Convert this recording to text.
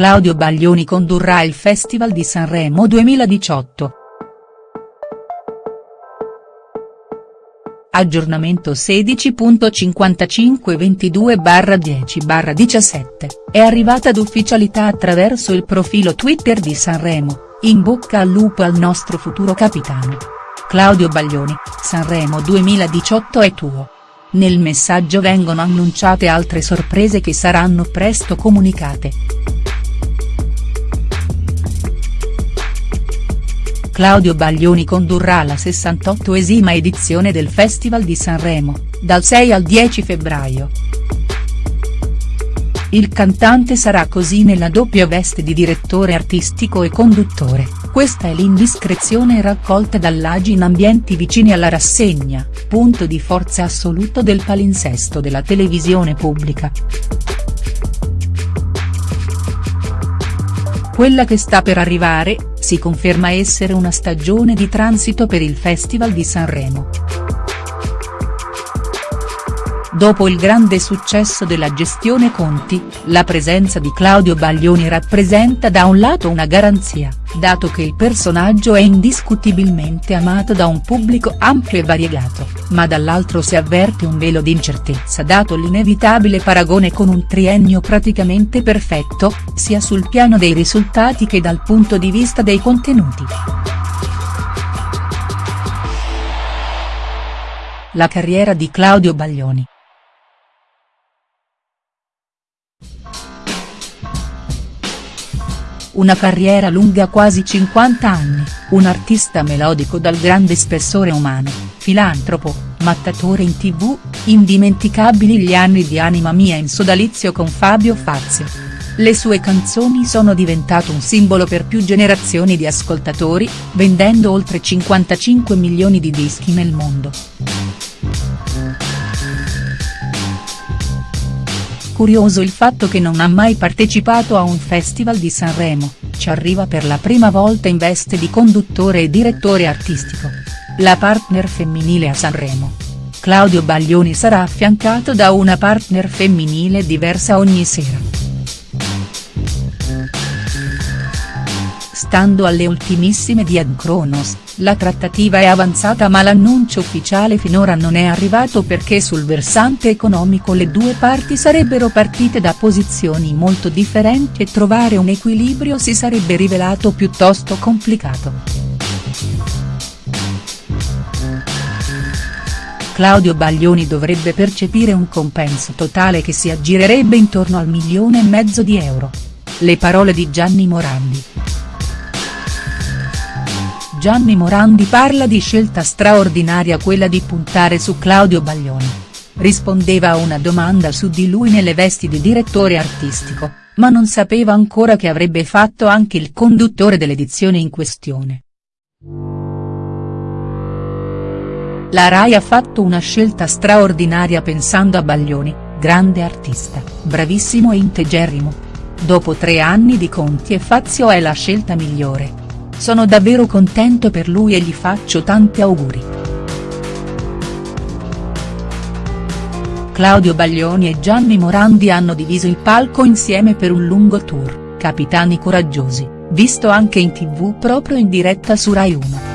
Claudio Baglioni condurrà il Festival di Sanremo 2018. Aggiornamento 16.5522-10-17, è arrivata d'ufficialità attraverso il profilo Twitter di Sanremo, in bocca al lupo al nostro futuro capitano. Claudio Baglioni, Sanremo 2018 è tuo. Nel messaggio vengono annunciate altre sorprese che saranno presto comunicate. Claudio Baglioni condurrà la 68esima edizione del Festival di Sanremo, dal 6 al 10 febbraio. Il cantante sarà così nella doppia veste di direttore artistico e conduttore, questa è l'indiscrezione raccolta dall'Agi in ambienti vicini alla rassegna, punto di forza assoluto del palinsesto della televisione pubblica. Quella che sta per arrivare, si conferma essere una stagione di transito per il Festival di Sanremo. Dopo il grande successo della gestione Conti, la presenza di Claudio Baglioni rappresenta da un lato una garanzia, dato che il personaggio è indiscutibilmente amato da un pubblico ampio e variegato, ma dall'altro si avverte un velo di incertezza dato l'inevitabile paragone con un triennio praticamente perfetto, sia sul piano dei risultati che dal punto di vista dei contenuti. La carriera di Claudio Baglioni. Una carriera lunga quasi 50 anni, un artista melodico dal grande spessore umano, filantropo, mattatore in tv, indimenticabili gli anni di Anima Mia in sodalizio con Fabio Fazio. Le sue canzoni sono diventate un simbolo per più generazioni di ascoltatori, vendendo oltre 55 milioni di dischi nel mondo. Curioso il fatto che non ha mai partecipato a un festival di Sanremo, ci arriva per la prima volta in veste di conduttore e direttore artistico. La partner femminile a Sanremo. Claudio Baglioni sarà affiancato da una partner femminile diversa ogni sera. Stando alle ultimissime di Kronos, la trattativa è avanzata ma l'annuncio ufficiale finora non è arrivato perché sul versante economico le due parti sarebbero partite da posizioni molto differenti e trovare un equilibrio si sarebbe rivelato piuttosto complicato. Claudio Baglioni dovrebbe percepire un compenso totale che si aggirerebbe intorno al milione e mezzo di euro. Le parole di Gianni Morandi. Gianni Morandi parla di scelta straordinaria quella di puntare su Claudio Baglioni. Rispondeva a una domanda su di lui nelle vesti di direttore artistico, ma non sapeva ancora che avrebbe fatto anche il conduttore dell'edizione in questione. La Rai ha fatto una scelta straordinaria pensando a Baglioni, grande artista, bravissimo e integerrimo. Dopo tre anni di Conti e Fazio è la scelta migliore. Sono davvero contento per lui e gli faccio tanti auguri. Claudio Baglioni e Gianni Morandi hanno diviso il palco insieme per un lungo tour, Capitani Coraggiosi, visto anche in tv proprio in diretta su Rai 1.